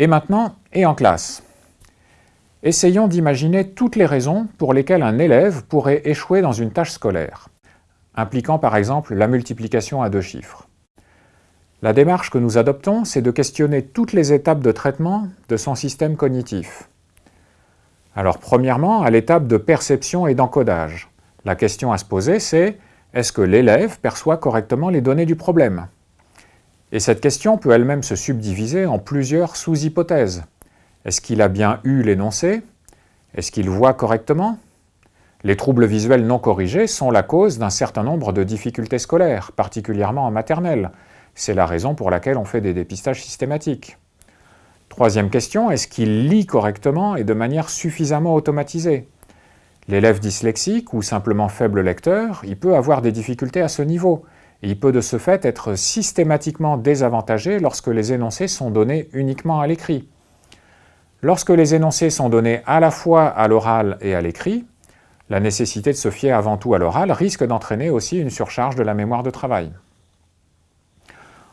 Et maintenant, et en classe Essayons d'imaginer toutes les raisons pour lesquelles un élève pourrait échouer dans une tâche scolaire, impliquant par exemple la multiplication à deux chiffres. La démarche que nous adoptons, c'est de questionner toutes les étapes de traitement de son système cognitif. Alors premièrement, à l'étape de perception et d'encodage. La question à se poser, c'est est-ce que l'élève perçoit correctement les données du problème? Et cette question peut elle-même se subdiviser en plusieurs sous-hypothèses. Est-ce qu'il a bien eu l'énoncé? Est-ce qu'il voit correctement? Les troubles visuels non corrigés sont la cause d'un certain nombre de difficultés scolaires, particulièrement en maternelle. C'est la raison pour laquelle on fait des dépistages systématiques. Troisième question, est-ce qu'il lit correctement et de manière suffisamment automatisée? L'élève dyslexique ou simplement faible lecteur, il peut avoir des difficultés à ce niveau. Il peut de ce fait être systématiquement désavantagé lorsque les énoncés sont donnés uniquement à l'écrit. Lorsque les énoncés sont donnés à la fois à l'oral et à l'écrit, la nécessité de se fier avant tout à l'oral risque d'entraîner aussi une surcharge de la mémoire de travail.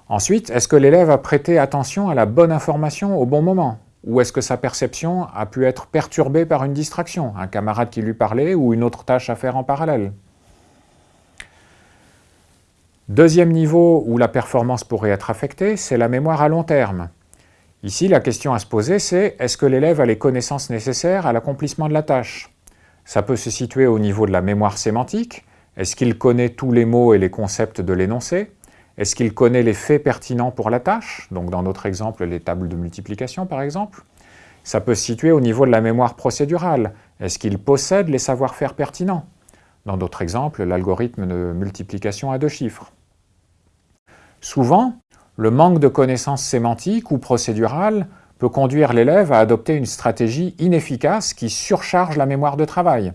Ensuite, est-ce que l'élève a prêté attention à la bonne information au bon moment? Ou est-ce que sa perception a pu être perturbée par une distraction, un camarade qui lui parlait ou une autre tâche à faire en parallèle? Deuxième niveau où la performance pourrait être affectée, c'est la mémoire à long terme. Ici, la question à se poser, c'est est-ce que l'élève a les connaissances nécessaires à l'accomplissement de la tâche? Ça peut se situer au niveau de la mémoire sémantique. Est-ce qu'il connaît tous les mots et les concepts de l'énoncé? Est-ce qu'il connaît les faits pertinents pour la tâche? Donc dans notre exemple, les tables de multiplication par exemple. Ça peut se situer au niveau de la mémoire procédurale. Est-ce qu'il possède les savoir-faire pertinents? Dans d'autres exemples, l'algorithme de multiplication à deux chiffres. Souvent, le manque de connaissances sémantiques ou procédurales peut conduire l'élève à adopter une stratégie inefficace qui surcharge la mémoire de travail.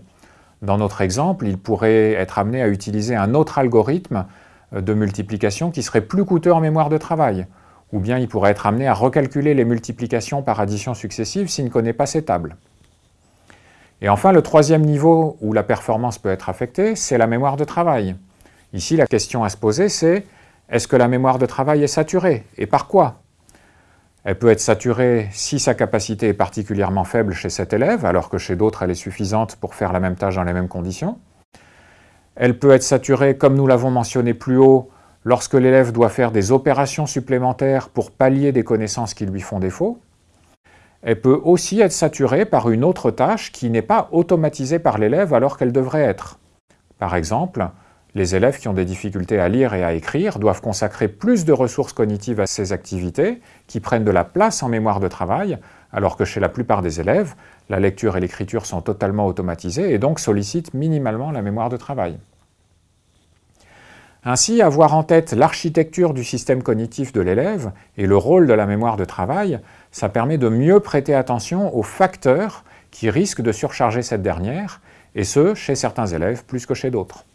Dans notre exemple, il pourrait être amené à utiliser un autre algorithme de multiplication qui serait plus coûteux en mémoire de travail. Ou bien il pourrait être amené à recalculer les multiplications par addition successive s'il ne connaît pas ces tables. Et enfin, le troisième niveau où la performance peut être affectée, c'est la mémoire de travail. Ici, la question à se poser, c'est est-ce que la mémoire de travail est saturée Et par quoi? Elle peut être saturée si sa capacité est particulièrement faible chez cet élève, alors que chez d'autres elle est suffisante pour faire la même tâche dans les mêmes conditions. Elle peut être saturée, comme nous l'avons mentionné plus haut, lorsque l'élève doit faire des opérations supplémentaires pour pallier des connaissances qui lui font défaut. Elle peut aussi être saturée par une autre tâche qui n'est pas automatisée par l'élève alors qu'elle devrait être. Par exemple, les élèves qui ont des difficultés à lire et à écrire doivent consacrer plus de ressources cognitives à ces activités qui prennent de la place en mémoire de travail, alors que chez la plupart des élèves, la lecture et l'écriture sont totalement automatisées et donc sollicitent minimalement la mémoire de travail. Ainsi, avoir en tête l'architecture du système cognitif de l'élève et le rôle de la mémoire de travail, ça permet de mieux prêter attention aux facteurs qui risquent de surcharger cette dernière, et ce, chez certains élèves plus que chez d'autres.